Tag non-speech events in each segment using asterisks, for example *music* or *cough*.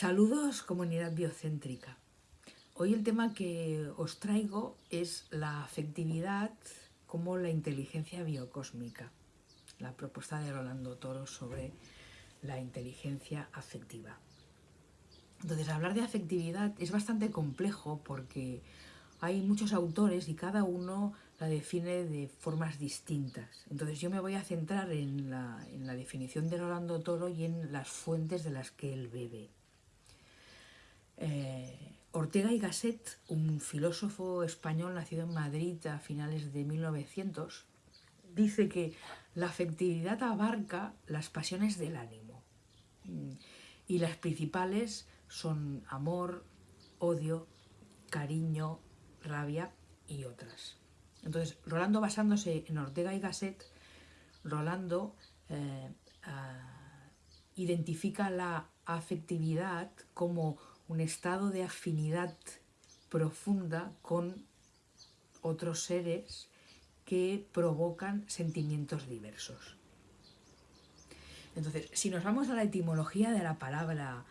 Saludos comunidad biocéntrica. Hoy el tema que os traigo es la afectividad como la inteligencia biocósmica, la propuesta de Rolando Toro sobre la inteligencia afectiva. Entonces, hablar de afectividad es bastante complejo porque hay muchos autores y cada uno la define de formas distintas. Entonces yo me voy a centrar en la, definición de Rolando Toro y en las fuentes de las que él bebe. Eh, Ortega y Gasset, un filósofo español nacido en Madrid a finales de 1900, dice que la afectividad abarca las pasiones del ánimo y las principales son amor, odio, cariño, rabia y otras. Entonces, Rolando basándose en Ortega y Gasset, Rolando eh, identifica la afectividad como un estado de afinidad profunda con otros seres que provocan sentimientos diversos. Entonces, si nos vamos a la etimología de la palabra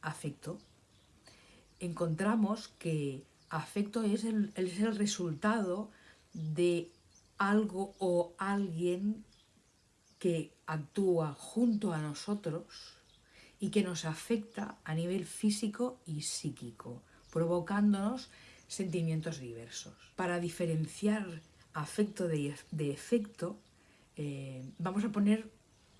afecto, encontramos que afecto es el, es el resultado de algo o alguien que actúa junto a nosotros y que nos afecta a nivel físico y psíquico, provocándonos sentimientos diversos. Para diferenciar afecto de, efecto, eh, vamos a poner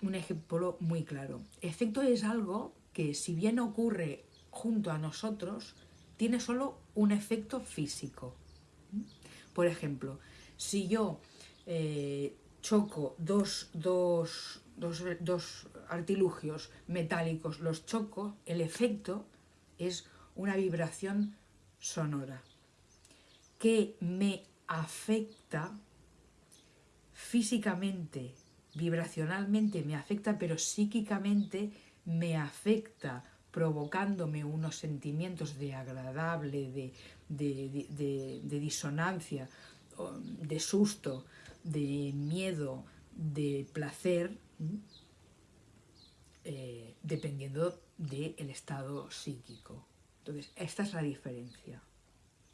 un ejemplo muy claro. Efecto es algo que si bien ocurre junto a nosotros, tiene solo un efecto físico. Por ejemplo, si yo eh, choco dos, dos, dos, artilugios metálicos, los choco, el efecto es una vibración sonora que me afecta físicamente, vibracionalmente me afecta, pero psíquicamente me afecta provocándome unos sentimientos de agradable, de, disonancia, de susto, de miedo, de placer, eh, dependiendo del estado psíquico. Entonces, esta es la diferencia,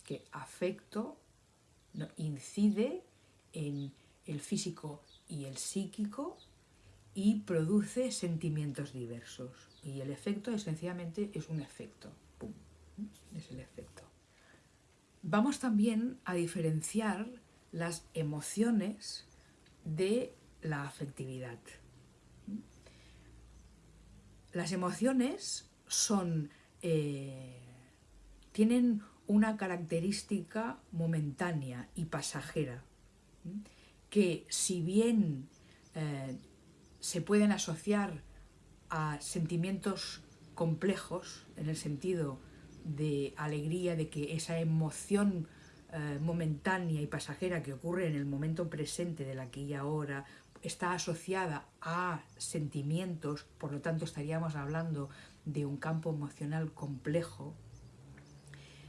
que afecto incide en el físico y el psíquico y produce sentimientos diversos. Y el efecto esencialmente es un efecto. Es el efecto. Vamos también a diferenciar las emociones de la afectividad. Las emociones son, eh, tienen una característica momentánea y pasajera, que si bien eh, se pueden asociar a sentimientos complejos, en el sentido de alegría, de que esa emoción eh, momentánea y pasajera que ocurre en el momento presente de la aquí y ahora está asociada a sentimientos, por lo tanto estaríamos hablando de un campo emocional complejo,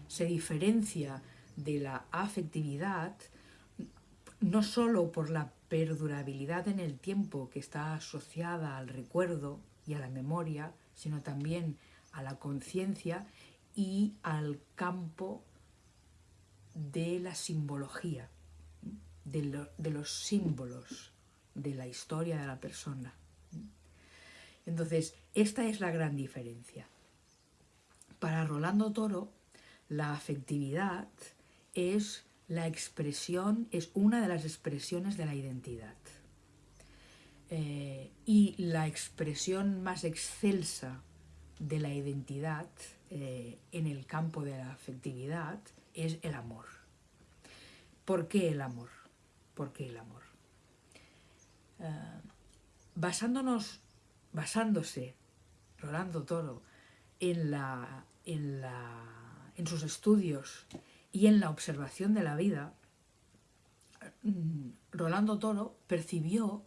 se diferencia de la afectividad no solo por la perdurabilidad en el tiempo que está asociada al recuerdo y a la memoria, sino también a la conciencia y al campo de la simbología, de, de, los símbolos de la historia de la persona. Entonces, esta es la gran diferencia. Para Rolando Toro, la afectividad es la expresión es una de las expresiones de la identidad. Eh, y la expresión más excelsa de la identidad eh, en el campo de la afectividad es el amor. ¿Por qué el amor? ¿Por qué el amor? Eh, basándonos, basándose, Rolando Toro, en, la, en, la, en sus estudios y en la observación de la vida, mm, Rolando Toro percibió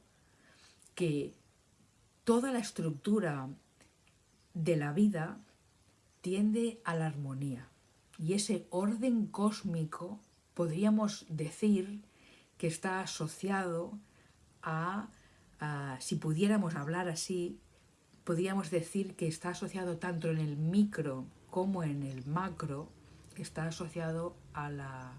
que toda la estructura de la vida tiende a la armonía. Y ese orden cósmico podríamos decir que está asociado si pudiéramos hablar así, podríamos decir que está asociado tanto en el micro como en el macro, está asociado a la,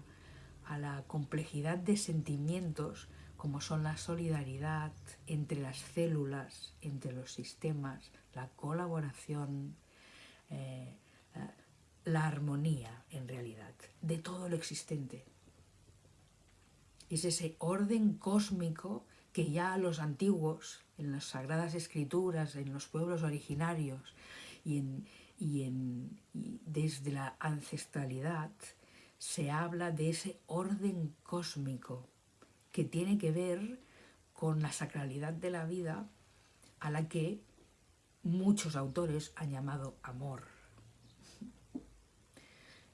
a la complejidad de sentimientos como son la solidaridad entre las células, entre los sistemas, la colaboración, eh, la armonía en realidad de todo lo existente. Es ese orden cósmico que ya los antiguos, en las sagradas escrituras, en los pueblos originarios y, desde la ancestralidad, se habla de ese orden cósmico que tiene que ver con la sacralidad de la vida a la que muchos autores han llamado amor.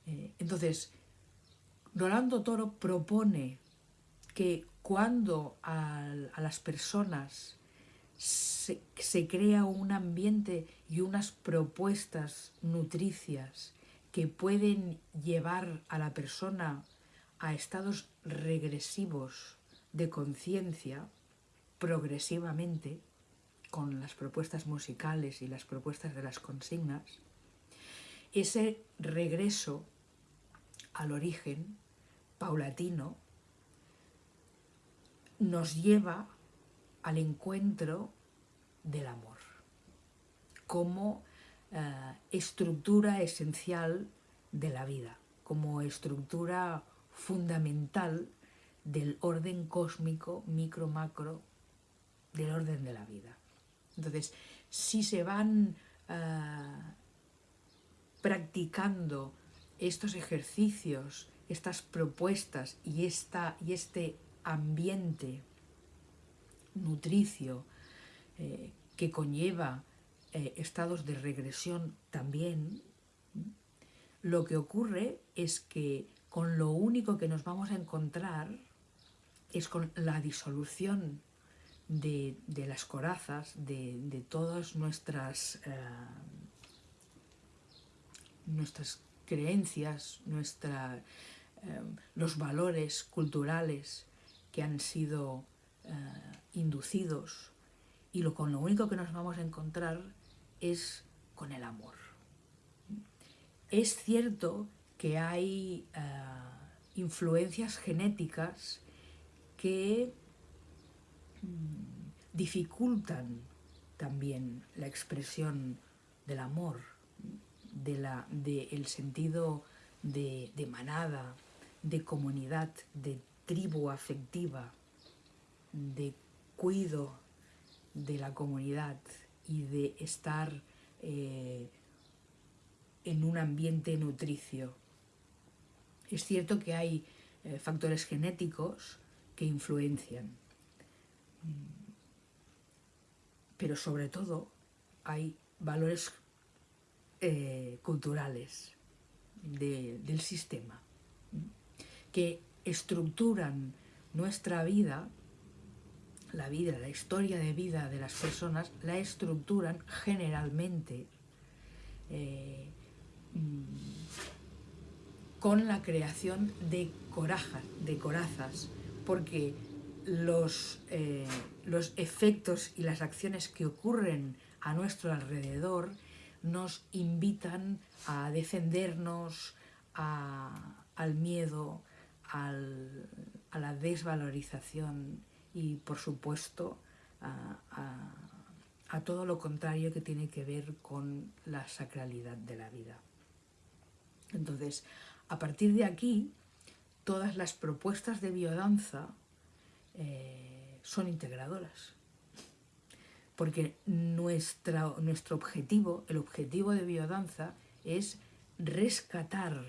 Eh, entonces, Rolando Toro propone que cuando a, las personas se, crea un ambiente y unas propuestas nutricias que pueden llevar a la persona a estados regresivos de conciencia progresivamente con las propuestas musicales y las propuestas de las consignas, ese regreso al origen paulatino nos lleva al encuentro del amor como eh, estructura esencial de la vida, como estructura fundamental del orden cósmico, micro-macro, del orden de la vida. Entonces, si se van eh, practicando estos ejercicios, estas propuestas y, esta, y este ambiente nutricio eh, que conlleva eh, estados de regresión también, lo que ocurre es que con lo único que nos vamos a encontrar es con la disolución de, las corazas, de, todas nuestras, eh, nuestras creencias, nuestra, los valores culturales que han sido eh, inducidos y lo, con lo único que nos vamos a encontrar es con el amor. Es cierto que hay eh, influencias genéticas que mm, dificultan también la expresión del amor, del de el sentido de, de manada, de comunidad, de tribu afectiva, de cuido de la comunidad y de estar eh, en un ambiente nutricio. Es cierto que hay eh, factores genéticos que influencian, pero sobre todo hay valores eh, culturales del sistema que estructuran nuestra vida, la vida, la historia de vida de las personas, la estructuran generalmente eh, mm, con la creación de corajas, de corazas, porque los, eh, los efectos y las acciones que ocurren a nuestro alrededor nos invitan a defendernos, al miedo, a la desvalorización y, por supuesto, a, todo lo contrario que tiene que ver con la sacralidad de la vida. Entonces, a partir de aquí, todas las propuestas de biodanza eh, son integradoras. Porque nuestro objetivo, el objetivo de biodanza, es rescatar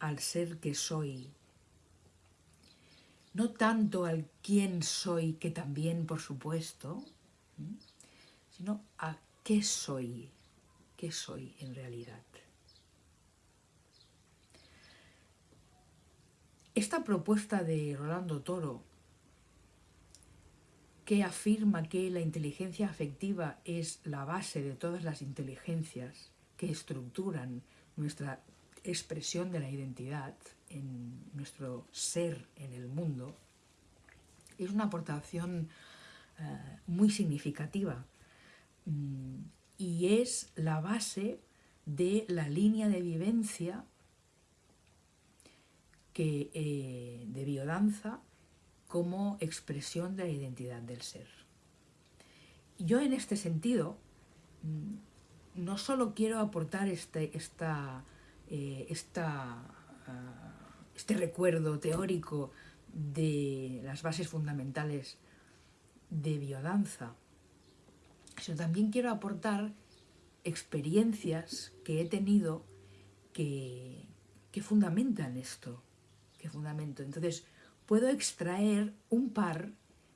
al ser que soy no tanto al quién soy, que también, por supuesto, sino a qué soy, qué soy en realidad. Esta propuesta de Rolando Toro, que afirma que la inteligencia afectiva es la base de todas las inteligencias que estructuran nuestra expresión de la identidad, en nuestro ser en el mundo, es una aportación eh, muy significativa. Mm, y es la base de la línea de vivencia que, eh, de biodanza como expresión de la identidad del ser. Yo en este sentido mm, no solo quiero aportar este, esta, eh, esta, ah, este recuerdo teórico de las bases fundamentales de biodanza, sino también quiero aportar experiencias que he tenido que, que fundamentan esto, que fundamento. Entonces, puedo extraer un par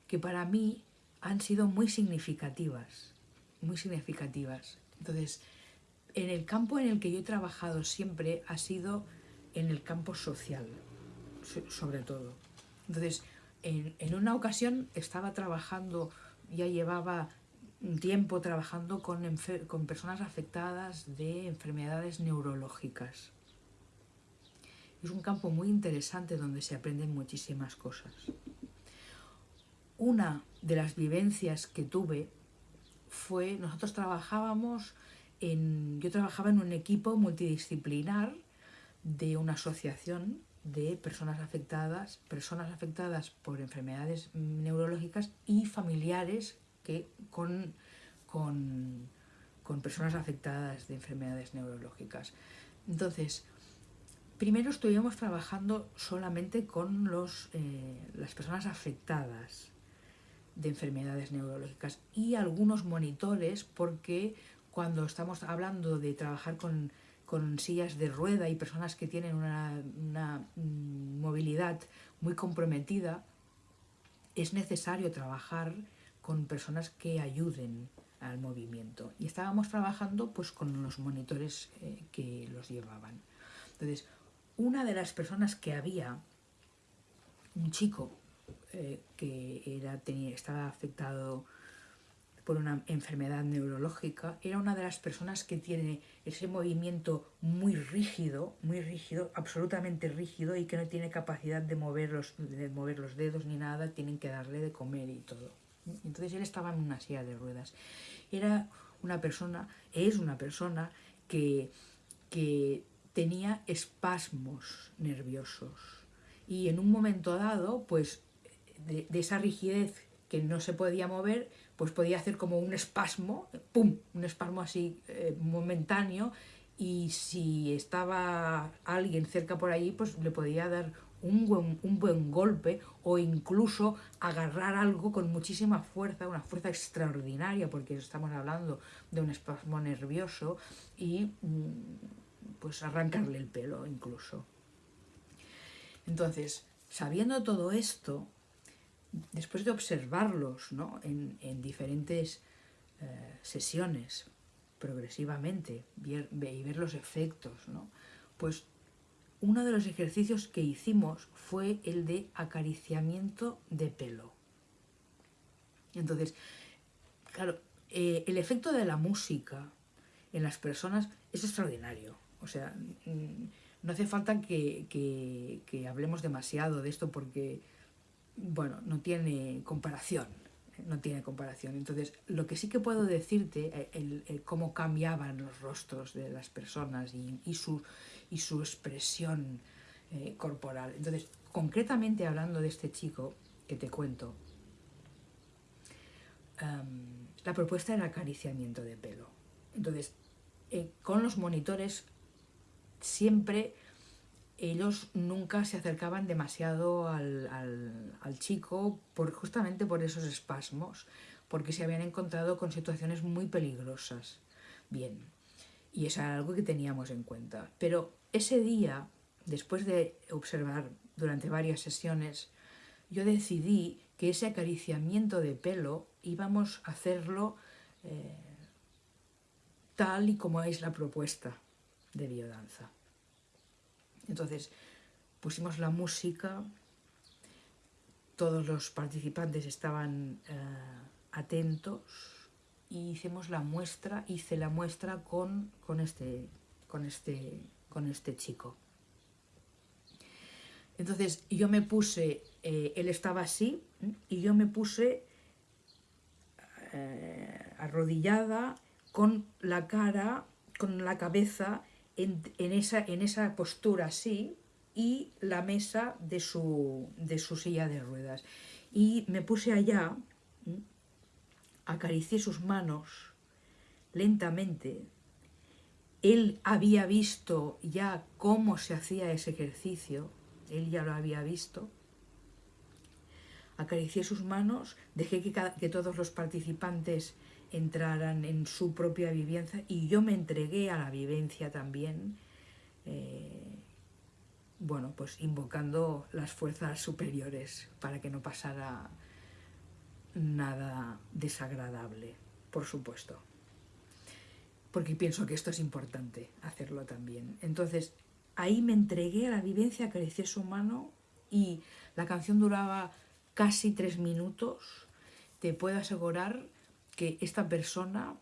que para mí han sido muy significativas, muy significativas. Entonces, en el campo en el que yo he trabajado siempre ha sido en el campo social, sobre todo. Entonces, en, en una ocasión estaba trabajando, ya llevaba un tiempo trabajando con, con personas afectadas de enfermedades neurológicas. Es un campo muy interesante donde se aprenden muchísimas cosas. Una de las vivencias que tuve fue, nosotros trabajábamos en, yo trabajaba en un equipo multidisciplinar de una asociación de personas afectadas, personas afectadas por enfermedades neurológicas y familiares que con, con, personas afectadas de enfermedades neurológicas. Entonces, primero estuvimos trabajando solamente con los, eh, las personas afectadas de enfermedades neurológicas y algunos monitores porque cuando estamos hablando de trabajar con, con sillas de rueda y personas que tienen una, mm, movilidad muy comprometida, es necesario trabajar con personas que ayuden al movimiento. Y estábamos trabajando pues con los monitores eh, que los llevaban. Entonces, una de las personas que había, un chico eh, que era, tenía, estaba afectado por una enfermedad neurológica, era una de las personas que tiene ese movimiento muy rígido, muy rígido, absolutamente rígido y que no tiene capacidad de mover los, de mover los dedos ni nada, tienen que darle de comer y todo. Entonces él estaba en una silla de ruedas. Era una persona, es una persona que, que tenía espasmos nerviosos y en un momento dado, pues de, esa rigidez que no se podía mover, pues podía hacer como un espasmo, ¡pum!, un espasmo así eh, momentáneo y si estaba alguien cerca por ahí, pues le podía dar un buen, un buen golpe o incluso agarrar algo con muchísima fuerza, una fuerza extraordinaria, porque estamos hablando de un espasmo nervioso y mm, pues arrancarle el pelo incluso. Entonces, sabiendo todo esto, después de observarlos ¿no? en, diferentes eh, sesiones progresivamente y ver los efectos, ¿no? pues uno de los ejercicios que hicimos fue el de acariciamiento de pelo. Entonces, claro, eh, el efecto de la música en las personas es extraordinario. O sea, mm, no hace falta que, hablemos demasiado de esto porque, bueno, no tiene comparación. No tiene comparación. Entonces, lo que sí que puedo decirte, eh, el, cómo cambiaban los rostros de las personas y, su, y su expresión eh, corporal. Entonces, concretamente hablando de este chico que te cuento, em, la propuesta era acariciamiento de pelo. Entonces, eh, con los monitores siempre ellos nunca se acercaban demasiado al, chico por, justamente por esos espasmos, porque se habían encontrado con situaciones muy peligrosas. Bien, y eso era algo que teníamos en cuenta. Pero ese día, después de observar durante varias sesiones, yo decidí que ese acariciamiento de pelo íbamos a hacerlo eh, tal y como es la propuesta de biodanza. Entonces pusimos la música, todos los participantes estaban eh, atentos y hicimos la muestra, hice la muestra con, con, este, con este con este chico. Entonces yo me puse, eh, él estaba así, y yo me puse eh, arrodillada con la cara, con la cabeza en, esa, en esa postura así y la mesa de su, de su silla de ruedas. Y me puse allá, acaricié sus manos lentamente. Él había visto ya cómo se hacía ese ejercicio, él ya lo había visto. Acaricié sus manos, dejé que, que todos los participantes entraran en su propia vivencia y yo me entregué a la vivencia también, eh, bueno, pues invocando las fuerzas superiores para que no pasara nada desagradable, por supuesto. Porque pienso que esto es importante, hacerlo también. Entonces, ahí me entregué a la vivencia, acaricié su mano y la canción duraba casi tres minutos. Te puedo asegurar que esta persona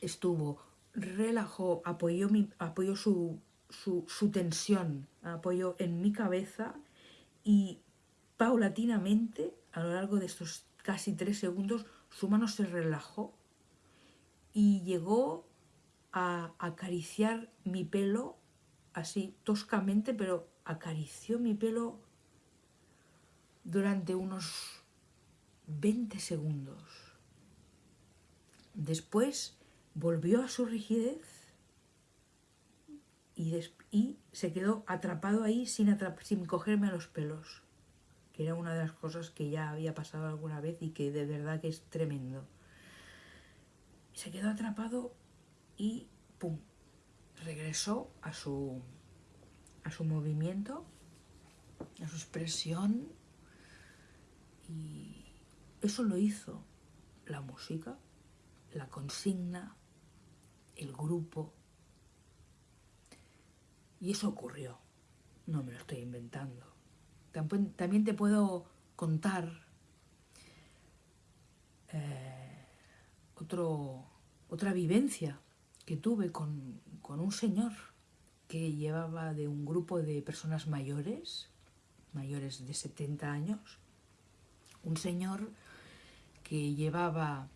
estuvo, relajó, apoyó, mi, apoyó su, su, tensión, apoyó en mi cabeza y paulatinamente, a lo largo de estos casi tres segundos, su mano se relajó y llegó a acariciar mi pelo así toscamente, pero acarició mi pelo durante unos 20 segundos. Después volvió a su rigidez y, se quedó atrapado ahí sin, sin cogerme los pelos, que era una de las cosas que ya había pasado alguna vez y que de verdad que es tremendo. Se quedó atrapado y ¡pum! regresó a su, a su movimiento, a su expresión y eso lo hizo la música la consigna, el grupo. Y eso ocurrió, no me lo estoy inventando. También te puedo contar eh, otro, otra vivencia que tuve con, con un señor que llevaba de un grupo de personas mayores, mayores de 70 años, un señor que llevaba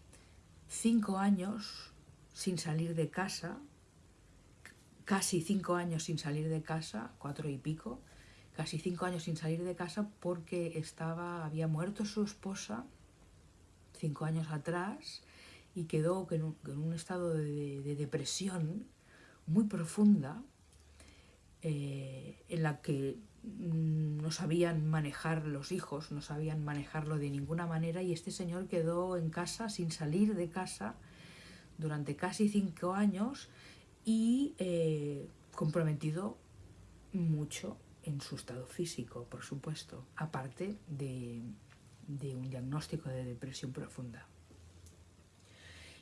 cinco años sin salir de casa, casi cinco años sin salir de casa, cuatro y pico, casi cinco años sin salir de casa porque estaba, había muerto su esposa cinco años atrás y quedó en un, estado de, depresión muy profunda eh, en la que no sabían manejar los hijos, no sabían manejarlo de ninguna manera y este señor quedó en casa sin salir de casa durante casi cinco años y eh, comprometido mucho en su estado físico, por supuesto, aparte de, de un diagnóstico de depresión profunda.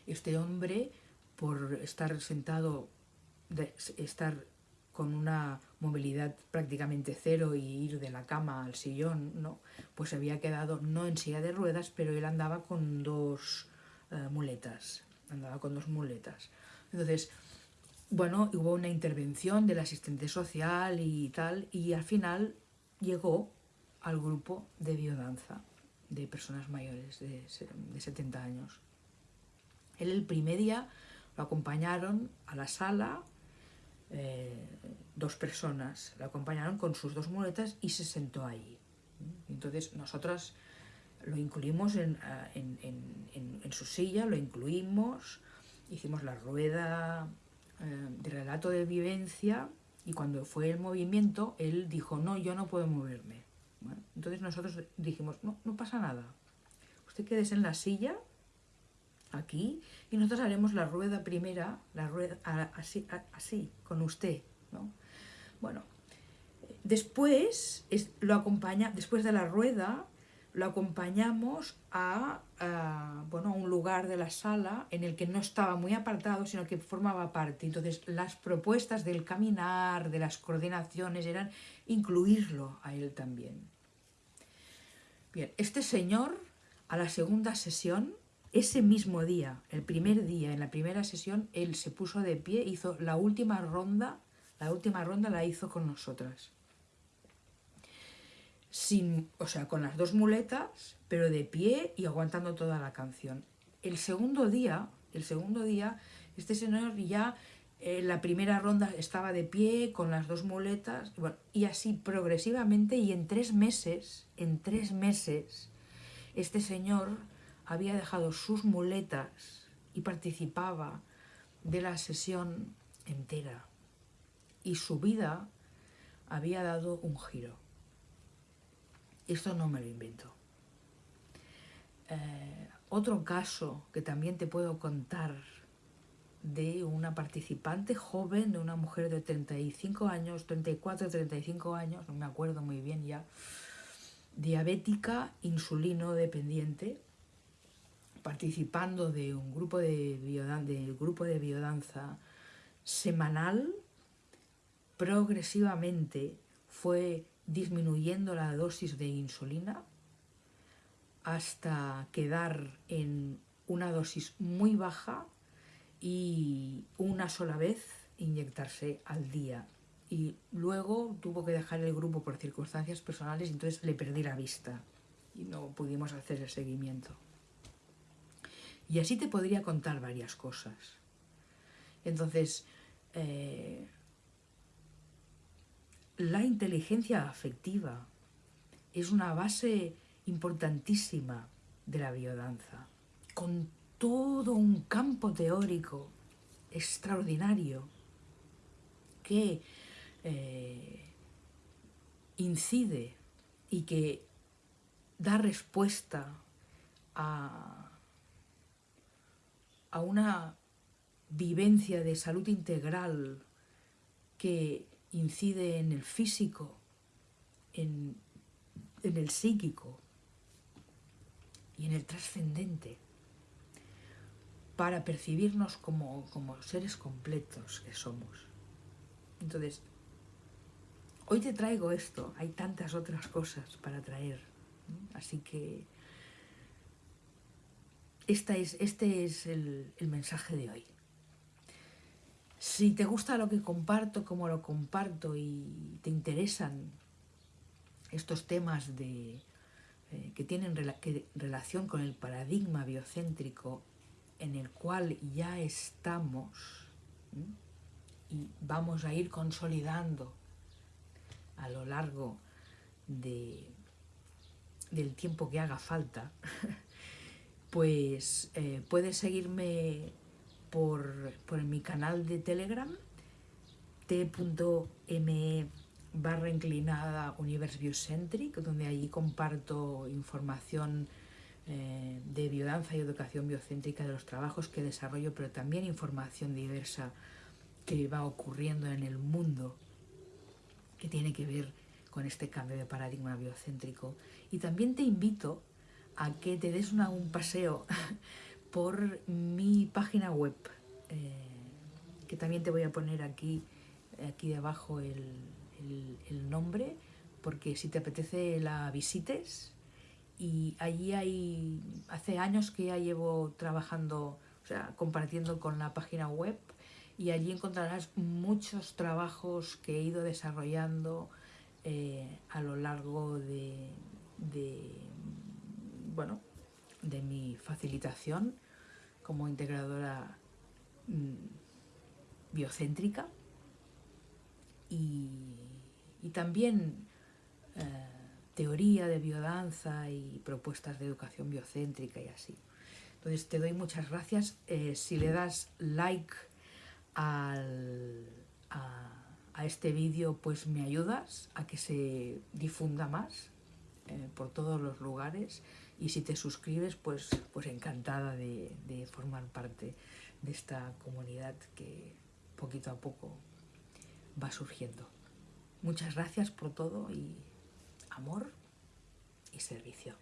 Este hombre, por estar sentado, de, estar con una movilidad prácticamente cero y ir de la cama al sillón, ¿no? pues había quedado no en silla de ruedas, pero él andaba con dos eh, muletas, andaba con dos muletas. Entonces, bueno, hubo una intervención del asistente social y tal, y al final llegó al grupo de biodanza de personas mayores de, de 70 años. Él el primer día lo acompañaron a la sala eh, dos personas, la acompañaron con sus dos muletas y se sentó ahí. Entonces nosotras lo incluimos en, su silla, lo incluimos, hicimos la rueda eh, de relato de vivencia y cuando fue el movimiento, él dijo, no, yo no puedo moverme. entonces nosotros dijimos, no, no pasa nada. Usted quédese en la silla aquí y nosotros haremos la rueda primera, la rueda así, así con usted, ¿no? Bueno, después lo acompaña, después de la rueda lo acompañamos a, bueno, a un lugar de la sala en el que no estaba muy apartado, sino que formaba parte. Entonces, las propuestas del caminar, de las coordinaciones, eran incluirlo a él también. Bien, este señor, a la segunda sesión, ese mismo día, el primer día, en la primera sesión, él se puso de pie, hizo la última ronda, la última ronda la hizo con nosotras. Sin, o sea, con las dos muletas, pero de pie y aguantando toda la canción. El segundo día, El segundo día, este señor ya en la primera ronda estaba de pie con las dos muletas, y así progresivamente, y en tres meses, en tres meses, este señor había dejado sus muletas y participaba de la sesión entera. Y su vida había dado un giro. Esto no me lo invento. Eh, otro caso que también te puedo contar de una participante joven, de una mujer de 35 años, 34, 35 años, no me acuerdo muy bien ya, diabética, insulino dependiente, participando de un grupo de, del grupo de biodanza semanal, progresivamente fue disminuyendo la dosis de insulina hasta quedar en una dosis muy baja y una sola vez inyectarse al día. Y luego tuvo que dejar el grupo por circunstancias personales entonces le perdí la vista y no pudimos hacer el seguimiento. Y así te podría contar varias cosas. Entonces, eh, la inteligencia afectiva es una base importantísima de la biodanza, con todo un campo teórico extraordinario que eh, incide y que da respuesta a, a una vivencia de salud integral que incide en el físico, en, en el psíquico y en el trascendente para percibirnos como, como seres completos que somos. Entonces, hoy te traigo esto, hay tantas otras cosas para traer, así que esta es, este es el, el mensaje de hoy. Si te gusta lo que comparto, como lo comparto y te interesan estos temas de, eh, que tienen relación con el paradigma biocéntrico en el cual ya estamos y vamos a ir consolidando a lo largo de, del tiempo que haga falta, *laughs* pues eh, puedes seguirme por, mi canal de Telegram, t.me barra inclinada Universe Biocentric, donde allí comparto información eh, de biodanza y educación biocéntrica de los trabajos que desarrollo, pero también información diversa que va ocurriendo en el mundo que tiene que ver con este cambio de paradigma biocéntrico. Y también te invito a que te des un paseo *laughs* por mi página web, eh, que también te voy a poner aquí, aquí debajo el, el, nombre, porque si te apetece la visites. Y allí hay, hace años que ya llevo trabajando, o sea, compartiendo con la página web y allí encontrarás muchos trabajos que he ido desarrollando eh, a lo largo de, bueno, de mi facilitación como integradora mm, biocéntrica y, también eh, teoría de biodanza y propuestas de educación biocéntrica y así. Entonces te doy muchas gracias. Eh, si le das like al, a, este vídeo, pues me ayudas a que se difunda más eh, por todos los lugares y si te suscribes, pues, pues encantada de, de formar parte de esta comunidad que poquito a poco va surgiendo. Muchas gracias por todo y amor y servicio.